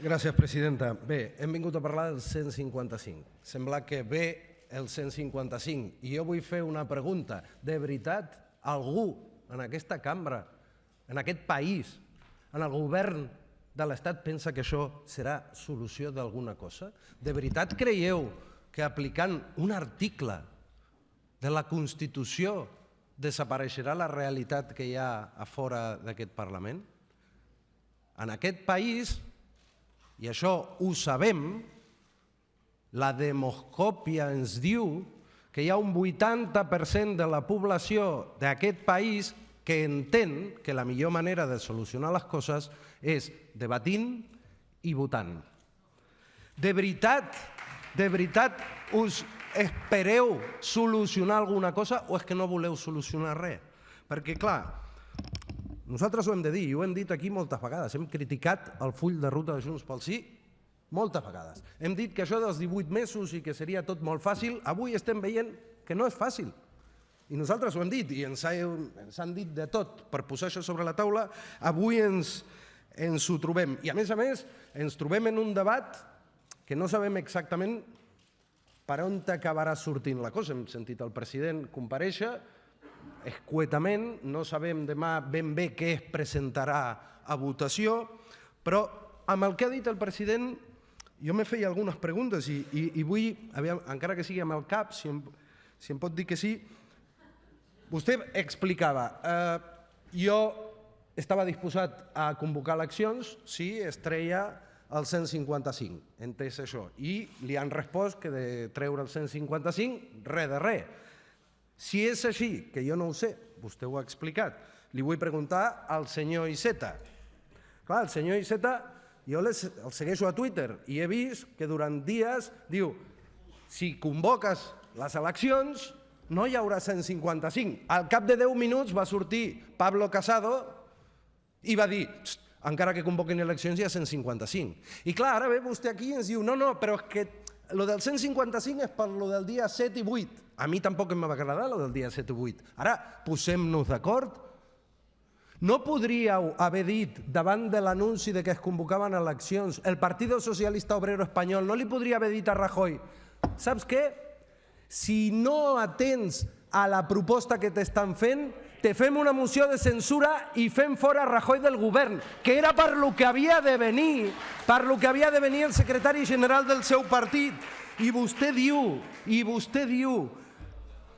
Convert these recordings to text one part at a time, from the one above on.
Gràcies, presidenta. Bé, hem vingut a parlar del 155. Sembla que ve el 155. I jo vull fer una pregunta. De veritat, algú en aquesta cambra, en aquest país, en el govern de l'Estat pensa que això serà solució d'alguna cosa? De veritat creieu que aplicant un article de la Constitució desapareixerà la realitat que hi ha a fora d'aquest Parlament? En aquest país, i això ho sabem, la demoscòpia ens diu que hi ha un 80% de la població d'aquest país que entén que la millor manera de solucionar les coses és debatint i votant. De veritat, de veritat us espereu solucionar alguna cosa o és que no voleu solucionar res? Perquè, clar, nosaltres ho hem de dir, i ho hem dit aquí moltes vegades, hem criticat el full de ruta de Junts pel Sí moltes vegades. Hem dit que això dels 18 mesos i que seria tot molt fàcil, avui estem veient que no és fàcil. I nosaltres ho hem dit i ens, ha, ens han dit de tot per posar això sobre la taula, avui ens, ens ho trobem. I a més a més ens trobem en un debat que no sabem exactament per on acabarà sortint la cosa. Hem sentit el president compareixer, escuetament, no sabem demà ben bé què es presentarà a votació, però amb el que ha dit el president jo me feia algunes preguntes i, i, i vull, aviam, encara que sigui amb el cap, si em, si em pot dir que sí, vostè explicava, eh, jo estava disposat a convocar eleccions si es treia el 155, entès això, i li han respost que de treure el 155, res de res. Si és així, que jo no ho sé, vostè ho ha explicat, li vull preguntar al senyor Iceta. Clar, el senyor Iceta jo el segueixo a Twitter i he vist que durant dies diu si convoques les eleccions no hi haurà 155. Al cap de 10 minuts va sortir Pablo Casado i va dir encara que convoquin eleccions hi ha 155. I clar, ara ve vostè aquí i ens diu no, no, però és que lo del 155 és per lo del dia 7 i 8. A mi tampoc em va agradar lo del dia 7 i 8. Ara, posem-nos d'acord no podríeu haver dit, davant de l'anunci de que es convocaven eleccions, el Partit Socialista Obrero Espanyol no li podria haver dit a Rajoy saps què? Si no atens a la proposta que t'estan fent, te fem una moció de censura i fem fora Rajoy del govern, que era per lo que havia de venir, per lo que havia de venir el secretari general del seu partit. I vostè diu, i vostè diu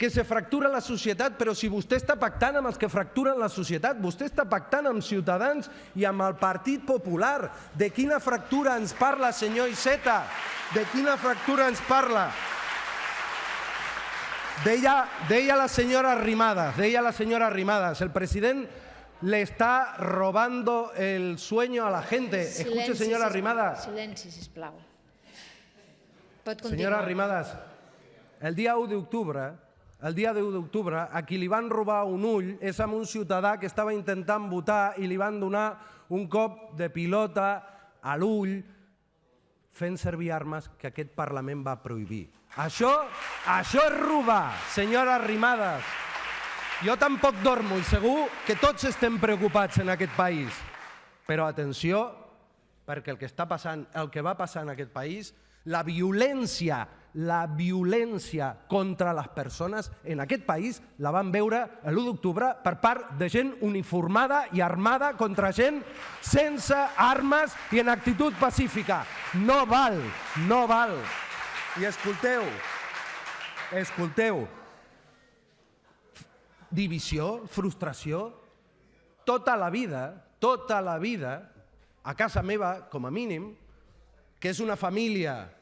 que se fractura la societat, però si vostè està pactant amb els que fracturen la societat, vostè està pactant amb Ciutadans i amb el Partit Popular. De quina fractura ens parla, senyor Iceta? De quina fractura ens parla? Deia, deia la senyora Arrimadas, deia la senyora Arrimadas, el president le está robando el sueño a la gente. Escuche, senyora. Arrimadas. Silenci, sisplau. Pot continuar. Senyora Arrimadas, el dia 1 d'octubre, el dia 10 d'octubre, a qui li van robar un ull és amb un ciutadà que estava intentant votar i li van donar un cop de pilota a l'ull fent servir armes que aquest Parlament va prohibir. Això, això és robar, senyora Arrimadas. Jo tampoc dormo i segur que tots estem preocupats en aquest país. Però atenció, perquè el que està passant, el que va passar en aquest país, la violència la violència contra les persones en aquest país la van veure l'1 d'octubre per part de gent uniformada i armada contra gent sense armes i en actitud pacífica. No val, no val. I escolteu, escolteu, divisió, frustració, tota la vida, tota la vida, a casa meva, com a mínim, que és una família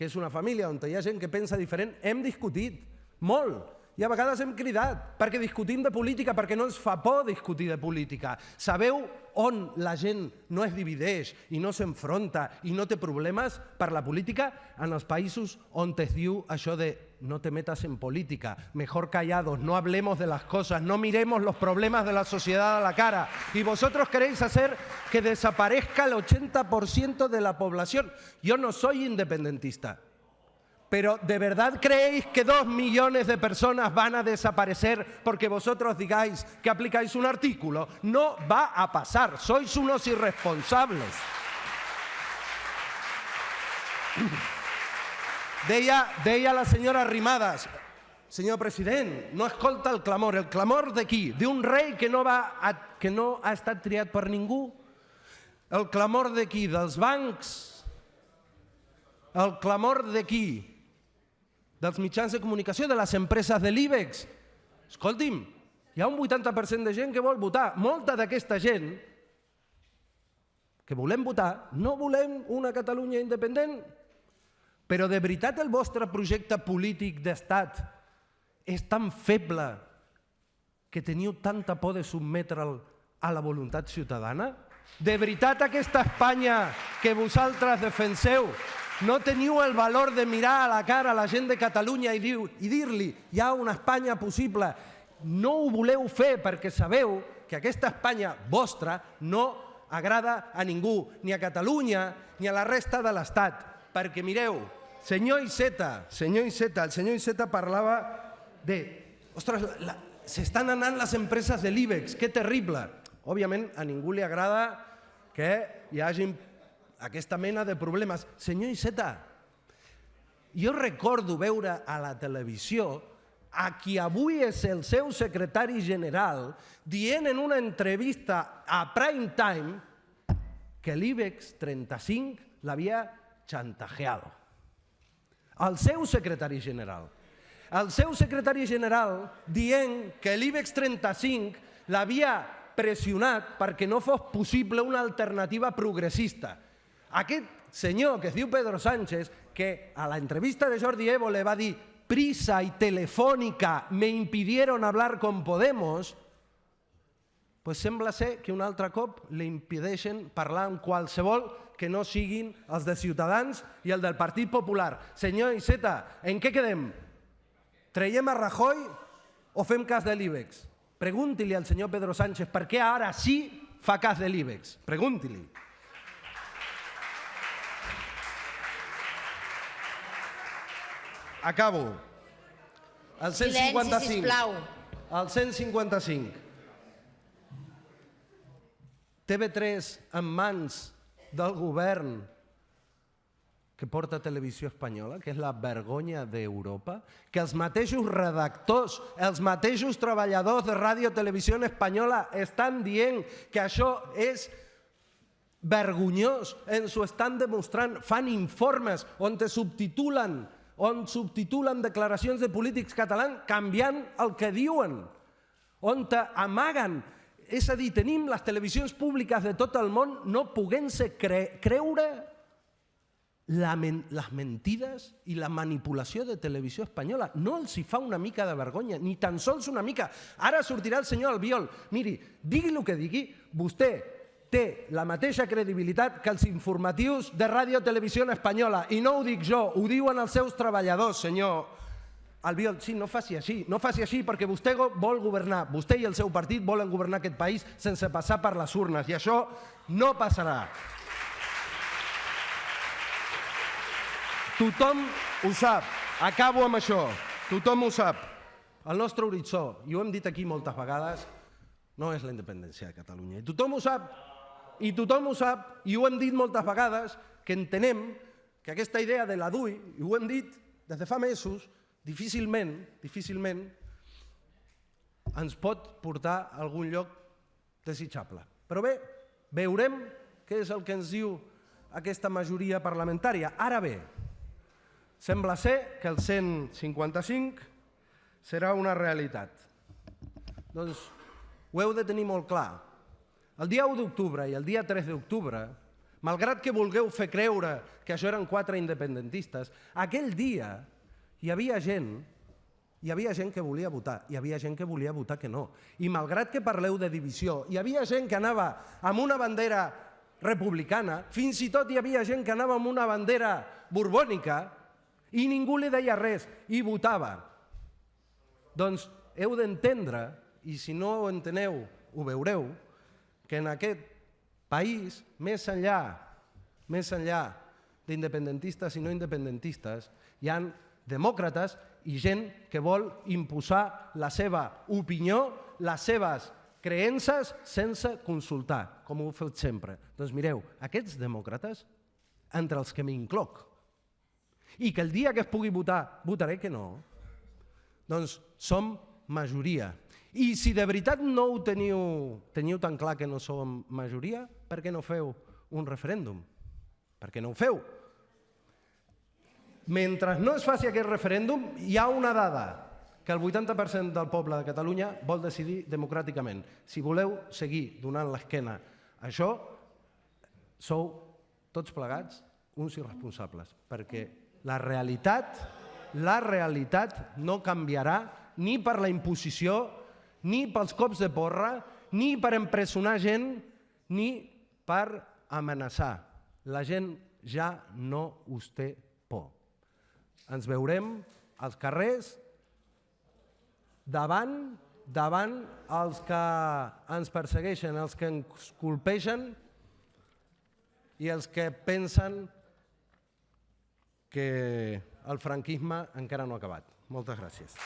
que és una família on hi ha gent que pensa diferent, hem discutit molt i a vegades hem cridat perquè discutim de política, perquè no ens fa por discutir de política. Sabeu on la gent no es divideix i no s'enfronta i no té problemes per la política? En els països on es diu això de no te metas en política, mejor callados, no hablemos de las cosas, no miremos los problemas de la sociedad a la cara. Y vosotros queréis hacer que desaparezca el 80% de la población. Yo no soy independentista, pero ¿de verdad creéis que dos millones de personas van a desaparecer porque vosotros digáis que aplicáis un artículo? No va a pasar, sois unos irresponsables. Deia, deia la senyora Arrimadas, senyor president, no escolta el clamor. El clamor de qui? D'un rei que no, va a, que no ha estat triat per ningú? El clamor de qui? Dels bancs? El clamor de qui? Dels mitjans de comunicació, de les empreses de l'IBEX? Escolti'm, hi ha un 80% de gent que vol votar. Molta d'aquesta gent que volem votar, no volem una Catalunya independent, però de veritat el vostre projecte polític d'estat és tan feble que teniu tanta por de sotmetre'l a la voluntat ciutadana? De veritat aquesta Espanya que vosaltres defenseu no teniu el valor de mirar a la cara a la gent de Catalunya i dir-li hi ha una Espanya possible. No ho voleu fer perquè sabeu que aquesta Espanya vostra no agrada a ningú, ni a Catalunya ni a la resta de l'Estat. Perquè mireu, Senyor Iceta, senyor Iceta, el senyor Iceta parlava de... Ostres, s'estan anant les empreses de l'IBEX, que terrible. Òbviament, a ningú li agrada que hi hagi aquesta mena de problemes. Senyor Iceta, jo recordo veure a la televisió a qui avui és el seu secretari general dient en una entrevista a Prime Time que l'IBEX 35 l'havia chantajeado el seu secretari general. El seu secretari general dient que l'IBEX 35 l'havia pressionat perquè no fos possible una alternativa progressista. Aquest senyor que es diu Pedro Sánchez, que a la entrevista de Jordi Evo le va dir prisa y telefónica me impidieron hablar con Podemos, pues sembla ser que un altre cop li impedeixen parlar amb qualsevol que no siguin els de Ciutadans i el del Partit Popular. Senyor Iceta, en què quedem? Traiem a Rajoy o fem cas de l'IBEX? Pregunti-li al senyor Pedro Sánchez per què ara sí fa cas de l'IBEX. Pregunti-li. Acabo. El 155. Silenci, sisplau. El 155. TV3 en mans del govern que porta Televisió Espanyola, que és la vergonya d'Europa, que els mateixos redactors, els mateixos treballadors de Ràdio Televisió Espanyola estan dient que això és vergonyós, ens ho estan demostrant, fan informes on te subtitulen, on subtitulen declaracions de polítics catalans canviant el que diuen, on amaguen és a dir, tenim les televisions públiques de tot el món no poguent-se cre creure la men les mentides i la manipulació de televisió espanyola. No els hi fa una mica de vergonya, ni tan sols una mica. Ara sortirà el senyor Albiol. Miri, digui el que digui, vostè té la mateixa credibilitat que els informatius de Ràdio Televisió Espanyola. I no ho dic jo, ho diuen els seus treballadors, senyor Albiol, sí, no faci així, no faci així perquè vostè vol governar, vostè i el seu partit volen governar aquest país sense passar per les urnes i això no passarà. Tothom ho sap, acabo amb això, tothom ho sap. El nostre horitzó, i ho hem dit aquí moltes vegades, no és la independència de Catalunya. I tothom ho sap, i tothom ho sap, i ho hem dit moltes vegades, que entenem que aquesta idea de la DUI, i ho hem dit des de fa mesos, difícilment, difícilment ens pot portar a algun lloc desitjable. Però bé, veurem què és el que ens diu aquesta majoria parlamentària. Ara bé, sembla ser que el 155 serà una realitat. Doncs ho heu de tenir molt clar. El dia 1 d'octubre i el dia 3 d'octubre, malgrat que vulgueu fer creure que això eren quatre independentistes, aquell dia hi havia gent hi havia gent que volia votar, hi havia gent que volia votar que no. I malgrat que parleu de divisió, hi havia gent que anava amb una bandera republicana, fins i tot hi havia gent que anava amb una bandera borbònica i ningú li deia res i votava. Doncs heu d'entendre, i si no ho enteneu, ho veureu, que en aquest país, més enllà, més enllà d'independentistes i no independentistes, hi han demòcrates i gent que vol imposar la seva opinió, les seves creences sense consultar, com ho heu fet sempre. Doncs mireu, aquests demòcrates, entre els que m'incloc, i que el dia que es pugui votar votaré que no, doncs som majoria. I si de veritat no ho teniu, teniu tan clar que no som majoria, per què no feu un referèndum? Per què no ho feu? Mentre no es faci aquest referèndum, hi ha una dada, que el 80% del poble de Catalunya vol decidir democràticament. Si voleu seguir donant l'esquena a això, sou tots plegats uns irresponsables, perquè la realitat, la realitat no canviarà ni per la imposició, ni pels cops de porra, ni per empresonar gent, ni per amenaçar. La gent ja no us té por. Ens veurem als carrers davant davant els que ens persegueixen, els que ens colpegen i els que pensen que el franquisme encara no ha acabat. Moltes gràcies.